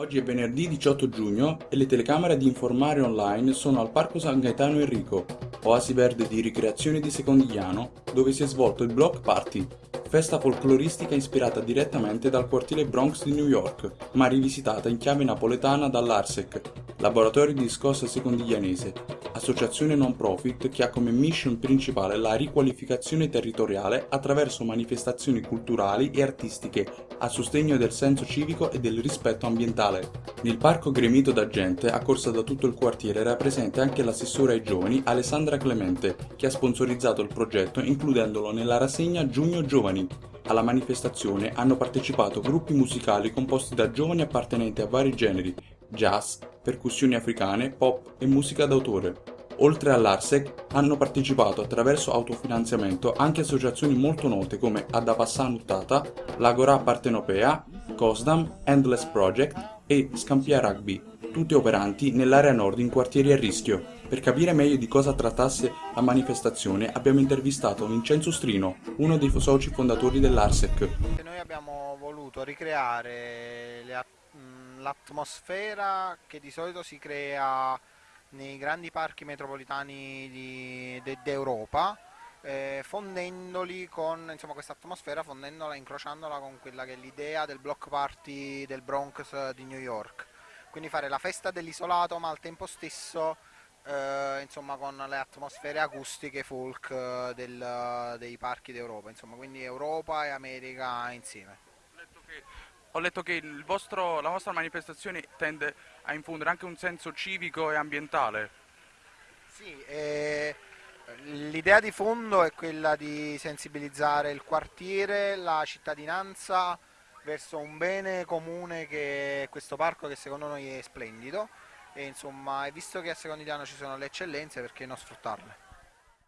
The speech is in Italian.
Oggi è venerdì 18 giugno e le telecamere di Informare Online sono al Parco San Gaetano Enrico, oasi verde di ricreazione di Secondigliano, dove si è svolto il Block Party, festa folcloristica ispirata direttamente dal quartiere Bronx di New York, ma rivisitata in chiave napoletana dall'ARSEC, laboratorio di scossa secondiglianese, associazione non profit che ha come mission principale la riqualificazione territoriale attraverso manifestazioni culturali e artistiche a sostegno del senso civico e del rispetto ambientale. Nel parco gremito da gente, accorsa da tutto il quartiere, era presente anche l'assessore ai giovani Alessandra Clemente, che ha sponsorizzato il progetto includendolo nella rassegna Giugno Giovani. Alla manifestazione hanno partecipato gruppi musicali composti da giovani appartenenti a vari generi, jazz, percussioni africane, pop e musica d'autore. Oltre all'Arsec hanno partecipato attraverso autofinanziamento anche associazioni molto note come Adapassan Uttata, l'Agora Partenopea, Cosdam, Endless Project e Scampia Rugby, tutte operanti nell'area nord in quartieri a rischio. Per capire meglio di cosa trattasse la manifestazione abbiamo intervistato Vincenzo Strino, uno dei soci fondatori dell'Arsec. Noi abbiamo voluto ricreare l'atmosfera che di solito si crea nei grandi parchi metropolitani d'Europa eh, fondendoli con questa atmosfera, fondendola, incrociandola con quella che è l'idea del block party del Bronx di New York. Quindi fare la festa dell'isolato ma al tempo stesso eh, insomma, con le atmosfere acustiche folk eh, del, dei parchi d'Europa, quindi Europa e America insieme. Vostro, la vostra manifestazione tende a infondere anche un senso civico e ambientale. Sì, eh, l'idea di fondo è quella di sensibilizzare il quartiere, la cittadinanza verso un bene comune che è questo parco che secondo noi è splendido e insomma, visto che a Secondigliano ci sono le eccellenze perché non sfruttarle?